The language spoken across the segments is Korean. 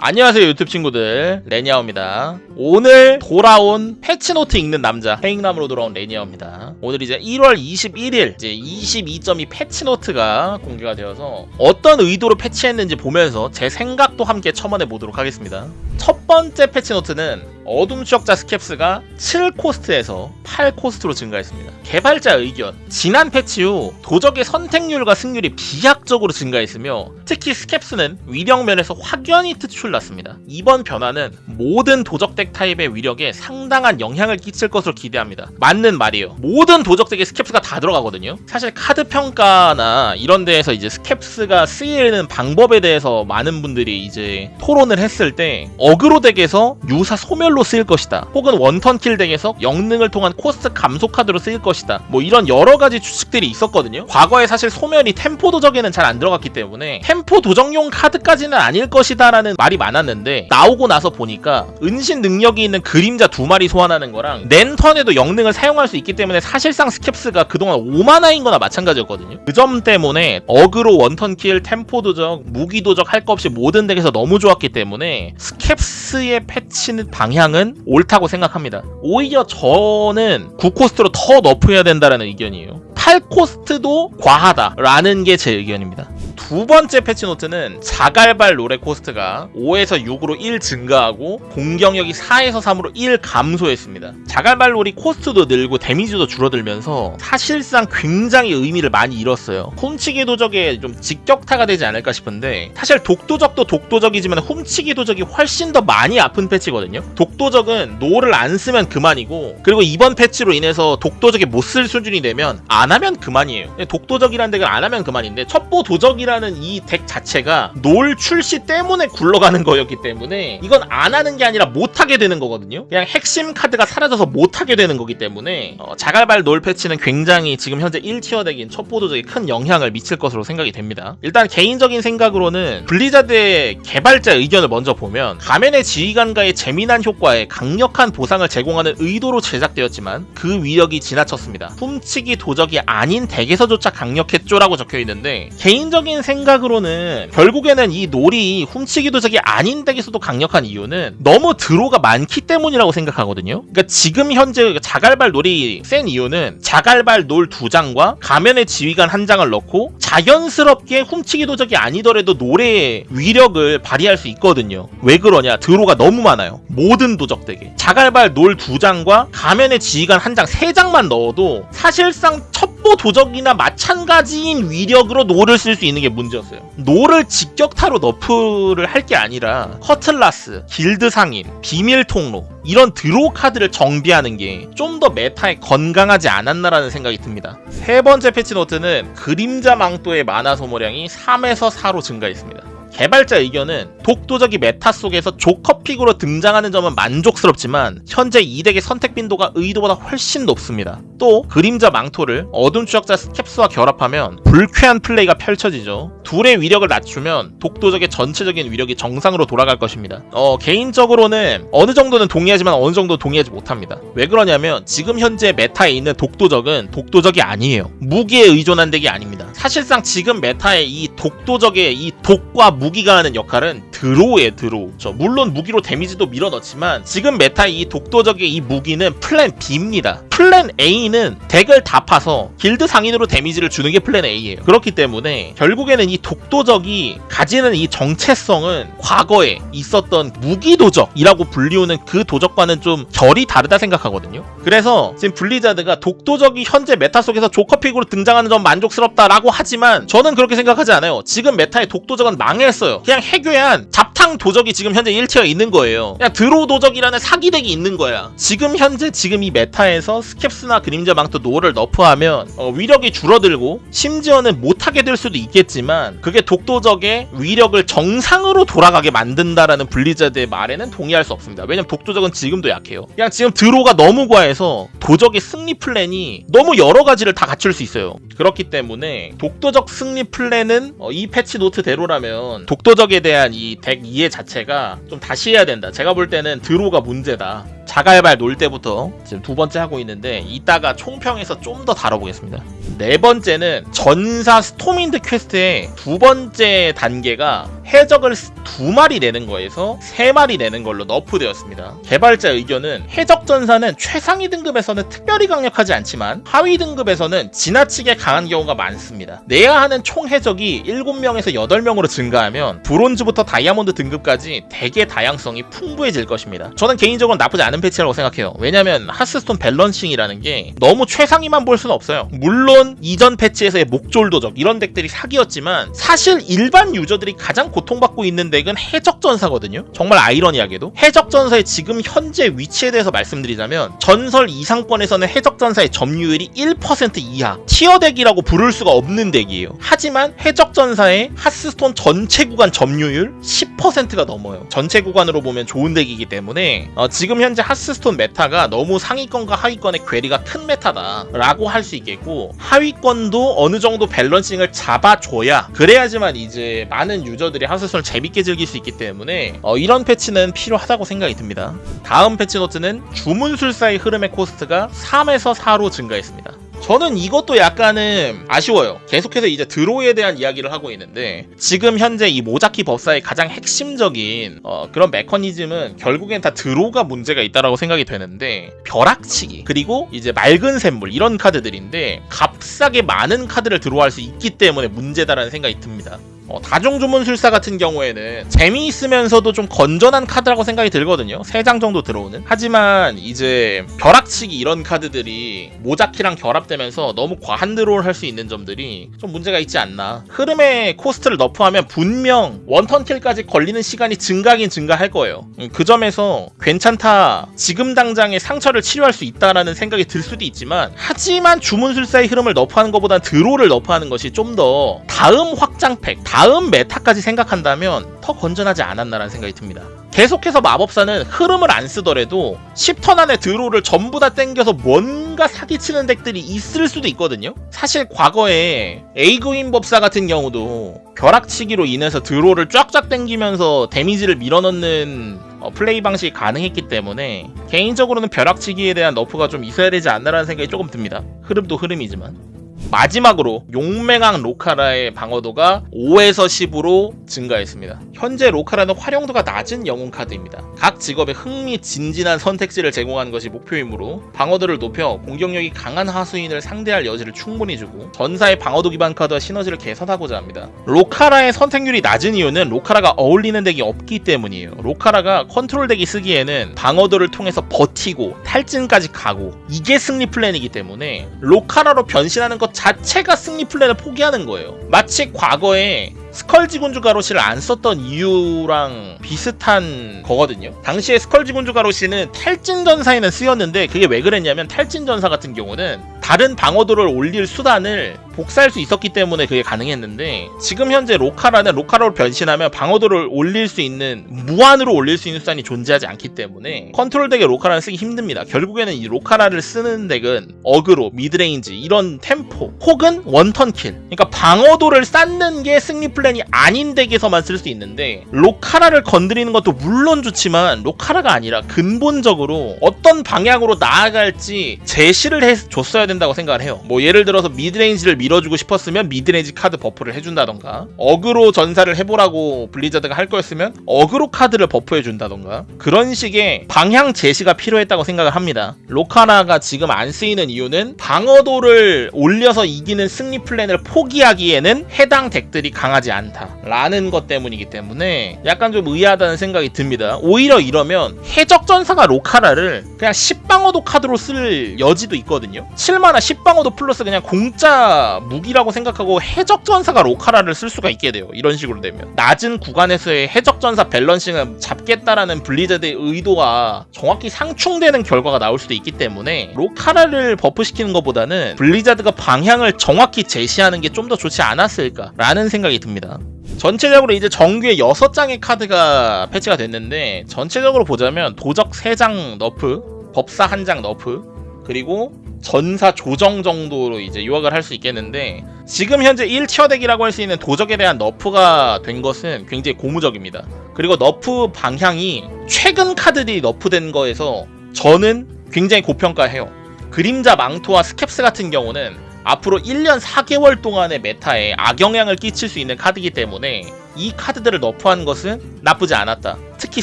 안녕하세요 유튜브 친구들. 레니아오입니다. 오늘 돌아온 패치노트 읽는 남자 패읽남으로 돌아온 레니아오입니다. 오늘 이제 1월 21일 이제 22.2 패치노트가 공개가 되어서 어떤 의도로 패치했는지 보면서 제 생각도 함께 첨언해 보도록 하겠습니다. 첫 번째 패치노트는 어둠 추적자 스캡스가 7코스트에서 8코스트로 증가했습니다. 개발자 의견. 지난 패치 후 도적의 선택률과 승률이 비약적으로 증가했으며 특히 스캡스는 위력 면에서 확연히 특출 났습니다. 이번 변화는 모든 도적 덱 타입의 위력에 상당한 영향을 끼칠 것으로 기대합니다. 맞는 말이에요. 모든 도적 덱에 스캡스가 다 들어가거든요. 사실 카드 평가나 이런 데에서 이제 스캡스가 쓰이는 방법에 대해서 많은 분들이 이제 토론을 했을 때 어그로 덱에서 유사 소멸로 쓰일 것이다. 혹은 one turn kill 덱에서 영능을 통한 코스트 감소 카드로 쓰일 것이다. 뭐 이런 여러 가지 추측들이 있었거든요. 과거에 사실 소멸이 템포 도적에는 잘 안 들어갔기 때문에 템포 도적용 카드까지는 아닐 것이다 라는 말이 많았는데 나오고 나서 보니까 은신 능력이 있는 그림자 두 마리 소환하는 거랑 낸 턴에도 영능을 사용할 수 있기 때문에 사실상 스캡스가 그동안 5마나인 거나 마찬가지였거든요. 그 점 때문에 어그로 one turn kill, 템포 도적, 무기 도적 할 거 없이 모든 덱에서 너무 좋았기 때문에 스캡스의 패치는 방향은 옳다고 생각합니다. 오히려 저는 9코스트로 더 nerf해야 된다는 의견이에요. 8코스트도 과하다라는 게 제 의견입니다. 두 번째 패치노트는 자갈발 놀의 코스트가 5에서 6으로 1 증가하고 공격력이 4에서 3으로 1 감소했습니다. 자갈발 놀이 코스트도 늘고 데미지도 줄어들면서 사실상 굉장히 의미를 많이 잃었어요. 훔치기 도적에 좀 직격타가 되지 않을까 싶은데 사실 독도적도 독도적이지만 훔치기 도적이 훨씬 더 많이 아픈 패치거든요. 독도적은 놀을 안 쓰면 그만이고 그리고 이번 패치로 인해서 독도적이 못 쓸 수준이 되면 안 하면 그만이에요. 독도적이라는 deck을 안 하면 그만인데 첩보 도적이 라는 이 deck 자체가 놀 출시 때문에 굴러가는 거였기 때문에 이건 안 하는 게 아니라 못 하게 되는 거거든요. 그냥 핵심 카드가 사라져서 못 하게 되는 거기 때문에 어, 자갈발 놀 패치는 굉장히 지금 현재 1tier deck인 첩보 도적에 큰 영향을 미칠 것으로 생각이 됩니다. 일단 개인적인 생각으로는 블리자드의 개발자 의견을 먼저 보면 가면의 지휘관과의 재미난 효과에 강력한 보상을 제공하는 의도로 제작되었지만 그 위력이 지나쳤습니다. 훔치기 도적이 아닌 deck에서조차 강력했죠라고 적혀 있는데 개인적인 생각으로는 결국에는 이 놀이 훔치기 도적이 아닌 deck에서도 강력한 이유는 너무 draw가 많기 때문이라고 생각하거든요. 그러니까 지금 현재 자갈발 놀이 센 이유는 자갈발 놀 두 장과 가면의 지휘관 한 장을 넣고 자연스럽게 훔치기 도적이 아니더라도 놀의 위력을 발휘할 수 있거든요. 왜 그러냐? draw가 너무 많아요. 모든 도적 deck에 자갈발 놀 두 장과 가면의 지휘관 한 장, 세 장만 넣어도 사실상 첩보 도적이나 마찬가지인 위력으로 놀을 쓸 수 있는 게 문제였어요. 놀을 직격타로 nerf를 할 게 아니라 커틀라스, 길드 상인, 비밀 통로 이런 draw 카드를 정비하는 게 좀 더 meta에 건강하지 않았나라는 생각이 듭니다. 세 번째 패치 노트는 그림자 망토의 마나 소모량이 3에서 4로 증가했습니다. 개발자 의견은 독도적이 meta 속에서 조커pick으로 등장하는 점은 만족스럽지만 현재 이 deck의 선택 빈도가 의도보다 훨씬 높습니다. 또 그림자 망토를 어둠 추적자 스캡스와 결합하면 불쾌한 플레이가 펼쳐지죠. 둘의 위력을 낮추면 독도적의 전체적인 위력이 정상으로 돌아갈 것입니다. 어, 개인적으로는 어느 정도는 동의하지만 어느 정도 동의하지 못합니다. 왜 그러냐면 지금 현재 meta에 있는 독도적은 독도적이 아니에요. 무기에 의존한 deck이 아닙니다. 사실상 지금 meta의 이 독도적의 이 독과 무 기가 하는 역할은 draw에 draw. 저 물론 무기로 데미지도 밀어넣지만 지금 meta의 이 독도적의 이 무기는 플랜 B입니다. 플랜 A는 deck을 다 파서 길드 상인으로 데미지를 주는 게 플랜 A예요. 그렇기 때문에 결국에는 이 독도적이 가지는 이 정체성은 과거에 있었던 무기 도적이라고 불리우는 그 도적과는 좀 결이 다르다 생각하거든요. 그래서 지금 블리자드가 독도적이 현재 meta 속에서 조커pick으로 등장하는 점 만족스럽다라고 하지만 저는 그렇게 생각하지 않아요. 지금 meta의 독도적은 망했어요. 그냥 해괴한 잡탕 도적이 지금 현재 1tier 있는 거예요. 그냥 draw 도적이라는 사기deck이 있는 거야. 지금 현재 지금 이 meta에서 스캡스나 그림자 망토 놀을 nerf하면 어, 위력이 줄어들고 심지어는 못하게 될 수도 있겠지만 그게 독도적의 위력을 정상으로 돌아가게 만든다라는 블리자드의 말에는 동의할 수 없습니다. 왜냐면 독도적은 지금도 약해요. 그냥 지금 draw가 너무 과해서 도적의 승리 플랜이 너무 여러 가지를 다 갖출 수 있어요. 그렇기 때문에 독도적 승리 플랜은 어, 이 패치 노트대로라면 독도적에 대한 이 deck 이해 자체가 좀 다시 해야 된다. 제가 볼 때는 draw가 문제다. 자갈발 놀 때부터 지금 두 번째 하고 있는 데 이따가 총평에서 좀 더 다뤄보겠습니다. 네 번째는 전사 스톰윈드 퀘스트의 두 번째 단계가 해적을 두 마리 내는 거에서 세 마리 내는 걸로 nerf되었습니다. 개발자 의견은 해적 전사는 최상위 등급에서는 특별히 강력하지 않지만 하위 등급에서는 지나치게 강한 경우가 많습니다. 내야 하는 총 해적이 7명에서 8명으로 증가하면 브론즈부터 다이아몬드 등급까지 deck의 다양성이 풍부해질 것입니다. 저는 개인적으로 나쁘지 않은 패치라고 생각해요. 왜냐면 하스스톤 balancing이라는 게 너무 최상위만 볼 수는 없어요. 물론 이전 패치에서의 목졸 도적 이런 deck들이 사기였지만 사실 일반 유저들이 가장 고통받고 있는 deck은 해적 전사거든요. 정말 아이러니하게도 해적 전사의 지금 현재 위치에 대해서 말씀드리자면 전설 이상권에서는 해적 전사의 점유율이 1% 이하 tier deck이라고 부를 수가 없는 deck이에요. 하지만 해적 전사의 하스스톤 전체 구간 점유율 10%가 넘어요. 전체 구간으로 보면 좋은 deck이기 때문에 어, 지금 현재 하스스톤 meta가 너무 상위권과 하위권의 괴리가 큰 meta다 라고 할 수 있겠고 하위권도 어느 정도 balancing을 잡아줘야 그래야지만 이제 많은 유저들이 하스스톤을 재밌게 즐길 수 있기 때문에 어, 이런 패치는 필요하다고 생각이 듭니다. 다음 패치 노트는 주문술사의 흐름의 코스트가 3에서 4로 증가했습니다. 저는 이것도 약간은 아쉬워요. 계속해서 이제 draw에 대한 이야기를 하고 있는데 지금 현재 이 모자키 법사의 가장 핵심적인 어, 그런 메커니즘은 결국엔 다 draw가 문제가 있다라고 생각이 되는데 벼락치기 그리고 이제 맑은 샘물 이런 카드들인데 값싸게 많은 카드를 draw할 수 있기 때문에 문제다라는 생각이 듭니다. 어, 다중주문술사 같은 경우에는 재미있으면서도 좀 건전한 카드라고 생각이 들거든요. 3장 정도 들어오는. 하지만 이제 벼락치기 이런 카드들이 모자키랑 결합 되면서 너무 과한 draw를 할수 있는 점들이 좀 문제가 있지 않나. 흐름의 코스트를 nerf하면 분명 one turn kill까지 걸리는 시간이 증가하긴 증가할 거예요. 음, 그 점에서 괜찮다. 지금 당장의 상처를 치료할 수 있다라는 생각이 들 수도 있지만 하지만 주문술사의 흐름을 nerf하는 것보단 draw를 nerf하는 것이 좀 더 다음 확장팩, 다음 meta까지 생각한다면 더 건전하지 않았나라는 생각이 듭니다. 계속해서 마법사는 흐름을 안 쓰더라도 10턴 안에 draw를 전부 다 땡겨서 뭔가 사기치는 deck들이 있을 수도 있거든요. 사실 과거에 에이그윈 법사 같은 경우도 벼락치기로 인해서 draw를 쫙쫙 땡기면서 데미지를 밀어넣는 어, 플레이 방식이 가능했기 때문에 개인적으로는 벼락치기에 대한 nerf가 좀 있어야 되지 않나라는 생각이 조금 듭니다. 흐름도 흐름이지만. 마지막으로 용맹왕 로카라의 방어도가 5에서 10으로 증가했습니다. 현재 로카라는 활용도가 낮은 영웅 카드입니다. 각 직업에 흥미진진한 선택지를 제공하는 것이 목표이므로 방어도를 높여 공격력이 강한 하수인을 상대할 여지를 충분히 주고 전사의 방어도 기반 카드와 시너지를 개선하고자 합니다. 로카라의 선택률이 낮은 이유는 로카라가 어울리는 deck이 없기 때문이에요. 로카라가 컨트롤 deck이 쓰기에는 방어도를 통해서 버티고 탈진까지 가고 이게 승리 플랜이기 때문에 로카라로 변신하는 것 자체가 승리 플랜을 포기하는 거예요. 마치 과거에 스컬지 군주 가로시를 안 썼던 이유랑 비슷한 거거든요. 당시에 스컬지 군주 가로시는 탈진 전사에는 쓰였는데 그게 왜 그랬냐면 탈진 전사 같은 경우는 다른 방어도를 올릴 수단을 복사할 수 있었기 때문에 그게 가능했는데 지금 현재 로카라는 로카라로 변신하면 방어도를 올릴 수 있는 무한으로 올릴 수 있는 수단이 존재하지 않기 때문에 컨트롤 deck에 로카라는 쓰기 힘듭니다. 결국에는 이 로카라를 쓰는 deck은 aggro, midrange 이런 템포 혹은 one turn kill 그러니까 방어도를 쌓는 게 승리 플랜이 아닌 deck에서만 쓸 수 있는데 로카라를 건드리는 것도 물론 좋지만 로카라가 아니라 근본적으로 어떤 방향으로 나아갈지 제시를 해줬어야 된다 고 생각을 해요. 뭐 예를 들어서 midrange를 밀어주고 싶었으면 midrange 카드 buff를 해준다던가 어그로 전사를 해보라고 블리자드가 할 거였으면 어그로 카드를 buff해준다던가 그런 식의 방향 제시가 필요했다고 생각을 합니다. 로카라가 지금 안 쓰이는 이유는 방어도를 올려서 이기는 승리 플랜을 포기하기에는 해당 deck들이 강하지 않다라는 것 때문이기 때문에 약간 좀 의아하다는 생각이 듭니다. 오히려 이러면 해적 전사가 로카라를 그냥 10방어도 카드로 쓸 여지도 있거든요. 7마나 10방어도 플러스 그냥 공짜 무기라고 생각하고 해적 전사가 로카라를 쓸 수가 있게 돼요. 이런 식으로 되면 낮은 구간에서의 해적 전사 balancing을 잡겠다라는 블리자드의 의도가 정확히 상충되는 결과가 나올 수도 있기 때문에 로카라를 buff시키는 것보다는 블리자드가 방향을 정확히 제시하는 게 좀 더 좋지 않았을까라는 생각이 듭니다. 전체적으로 이제 정규에 6장의 카드가 패치가 됐는데 전체적으로 보자면 도적 3장 nerf, 법사 1장 nerf, 그리고 전사 조정 정도로 이제 요약을 할 수 있겠는데 지금 현재 1tier deck이라고 할 수 있는 도적에 대한 nerf가 된 것은 굉장히 고무적입니다. 그리고 nerf 방향이 최근 카드들이 nerf된 거에서 저는 굉장히 고평가해요. 그림자 망토와 스캡스 같은 경우는 앞으로 1년 4개월 동안의 meta에 악영향을 끼칠 수 있는 카드이기 때문에 이 카드들을 nerf한 것은 나쁘지 않았다. 특히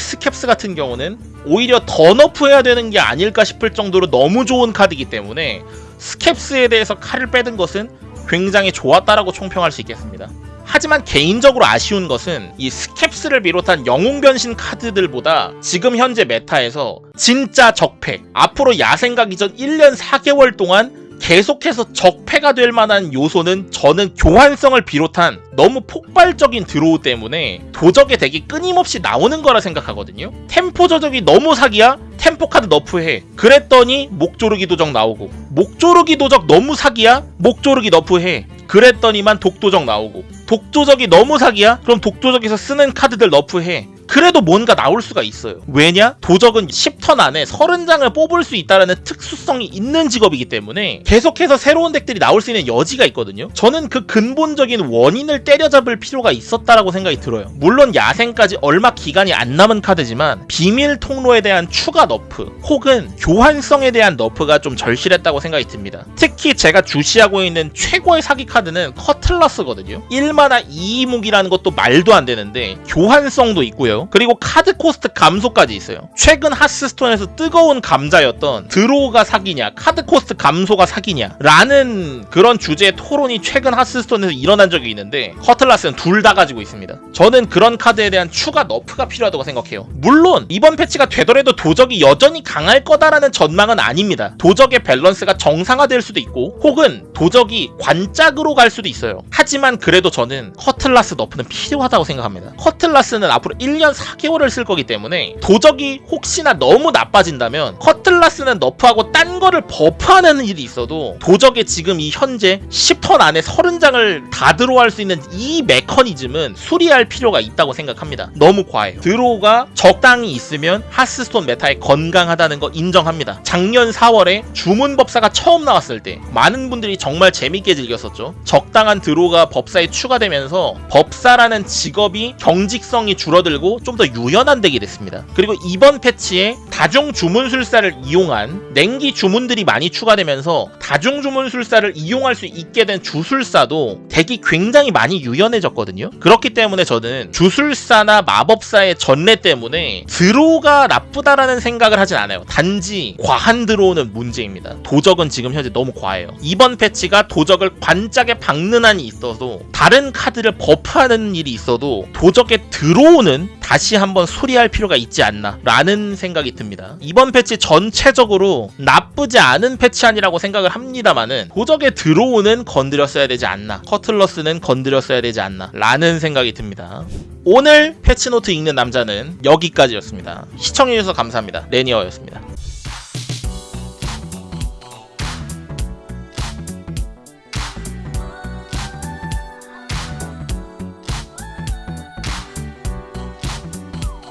스캡스 같은 경우는 오히려 더 nerf해야 되는 게 아닐까 싶을 정도로 너무 좋은 카드이기 때문에 스캡스에 대해서 칼을 빼든 것은 굉장히 좋았다라고 총평할 수 있겠습니다. 하지만 개인적으로 아쉬운 것은 이 스캡스를 비롯한 영웅 변신 카드들보다 지금 현재 meta에서 진짜 적폐 앞으로 야생 가기 전 1년 4개월 동안 계속해서 적폐가 될 만한 요소는 저는 교환성을 비롯한 너무 폭발적인 draw 때문에 도적의 deck이 끊임없이 나오는 거라 생각하거든요. 템포 도적이 너무 사기야? 템포 카드 nerf해. 그랬더니 목조르기 도적 나오고 목조르기 도적 너무 사기야? 목조르기 nerf해. 그랬더니만 독도적 나오고 독도적이 너무 사기야? 그럼 독도적에서 쓰는 카드들 nerf해. 그래도 뭔가 나올 수가 있어요. 왜냐? 도적은 10턴 안에 30장을 뽑을 수 있다는 특수성이 있는 직업이기 때문에 계속해서 새로운 deck들이 나올 수 있는 여지가 있거든요. 저는 그 근본적인 원인을 때려잡을 필요가 있었다라고 생각이 들어요. 물론 야생까지 얼마 기간이 안 남은 카드지만 비밀 통로에 대한 추가 nerf 혹은 교환성에 대한 nerf가 좀 절실했다고 생각이 듭니다. 특히 제가 주시하고 있는 최고의 사기 카드는 커틀러스거든요. 1마나 2무기라는 것도 말도 안 되는데 교환성도 있고요. 그리고 카드 코스트 감소까지 있어요. 최근 하스스톤에서 뜨거운 감자였던 draw가 사기냐, 카드 코스트 감소가 사기냐 라는 그런 주제의 토론이 최근 하스스톤에서 일어난 적이 있는데 커틀라스는 둘 다 가지고 있습니다. 저는 그런 카드에 대한 추가 nerf가 필요하다고 생각해요. 물론 이번 패치가 되더라도 도적이 여전히 강할 거다라는 전망은 아닙니다. 도적의 밸런스가 정상화될 수도 있고 혹은 도적이 관짝으로 갈 수도 있어요. 하지만 그래도 저는 커틀라스 nerf는 필요하다고 생각합니다. 커틀라스는 앞으로 1년 4개월을 쓸 거기 때문에 도적이 혹시나 너무 나빠진다면 커틀라스는 nerf하고 딴 거를 buff하는 일이 있어도 도적의 지금 이 현재 10턴 안에 30장을 다 들어갈 수 있는 이 메커니즘은 수리할 필요가 있다고 생각합니다. 너무 과해요. draw가 적당히 있으면 하스스톤 meta에 건강하다는 거 인정합니다. 작년 4월에 주문 법사가 처음 나왔을 때 많은 분들이 정말 재밌게 즐겼었죠. 적당한 draw가 법사에 추가되면서 법사라는 직업이 경직성이 줄어들고 좀 더 유연한 deck이 됐습니다. 그리고 이번 패치에 다중 주문술사를 이용한 냉기 주문들이 많이 추가되면서 다중 주문술사를 이용할 수 있게 된 주술사도 deck이 굉장히 많이 유연해졌거든요. 그렇기 때문에 저는 주술사나 마법사의 전례 때문에 draw가 나쁘다라는 생각을 하진 않아요. 단지 과한 드로우는 문제입니다. 도적은 지금 현재 너무 과해요. 이번 패치가 도적을 관짝에 박는 한이 있어도 다른 카드를 버프하는 일이 있어도 도적의 드로우는 다시 한번 수리할 필요가 있지 않나 라는 생각이 듭니다. 이번 패치 전체적으로 나쁘지 않은 패치 아니라고 생각을 합니다만은 도적의 드로우는 건드렸어야 되지 않나 커틀러스는 건드렸어야 되지 않나 라는 생각이 듭니다. 오늘 패치노트 읽는 남자는 여기까지였습니다. 시청해주셔서 감사합니다. 레니어였습니다.